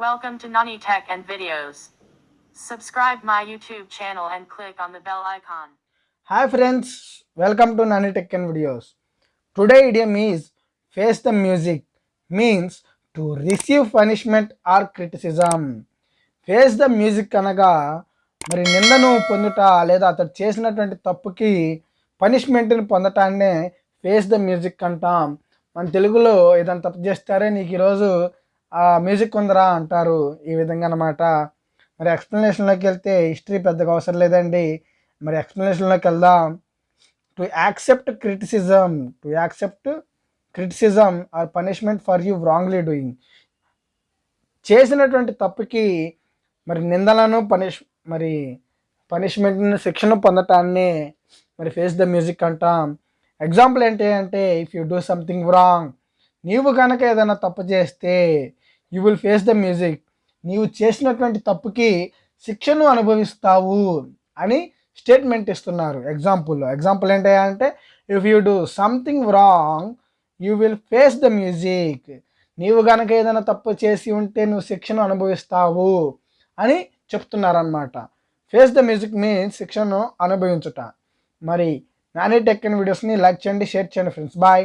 Welcome to Nani Tech and Videos. Subscribe my YouTube channel and click on the bell icon. Hi friends, welcome to Nani Tech and Videos. Today idiom is face the music means to receive punishment or criticism. Face the music అనగా మరి నిందను పొందుట లేదా అతడు చేసినటువంటి తప్పుకి పనిష్మెంట్ని పొందటాన్నే ఫేస్ ద మ్యూజిక్ అంటాం మన తెలుగులో ఏదైనా తప్పు చేస్తారే నీకు ఈరోజు మ్యూజిక్ ఉందరా అంటారు ఈ విధంగా అనమాట మరి ఎక్స్ప్లెనేషన్లోకి వెళ్తే హిస్టరీ పెద్దగా అవసరం లేదండి. మరి ఎక్స్ప్లెనేషన్లోకి వెళ్దాం. To accept criticism to accept criticism or punishment for you wrongly doing చేసినటువంటి తప్పుకి మరి నిందలను పనిష్ మరి పనిష్మెంట్ని శిక్షను పొందటాన్ని మరి ఫేస్ ద మ్యూజిక్ అంటాం. ఎగ్జాంపుల్ ఏంటి అంటే if you do something wrong నీవు కనుక ఏదైనా తప్పు చేస్తే you will face the music నీవు చేసినటువంటి తప్పుకి శిక్షను అనుభవిస్తావు అని స్టేట్మెంట్ ఇస్తున్నారు. ఎగ్జాంపుల్లో ఎగ్జాంపుల్ ఏంటి అంటే if you do something wrong you will face the music నీవు కనుక ఏదైనా తప్పు చేసి ఉంటే నువ్వు శిక్షను అనుభవిస్తావు అని చెప్తున్నారనమాట ఫేస్ ద మ్యూజిక్ మీన్స్ శిక్షను అనుభవించుట. మరి నాని టెక్ వీడియోస్ని లైక్ చేయండి షేర్ చేయండి ఫ్రెండ్స్ బాయ్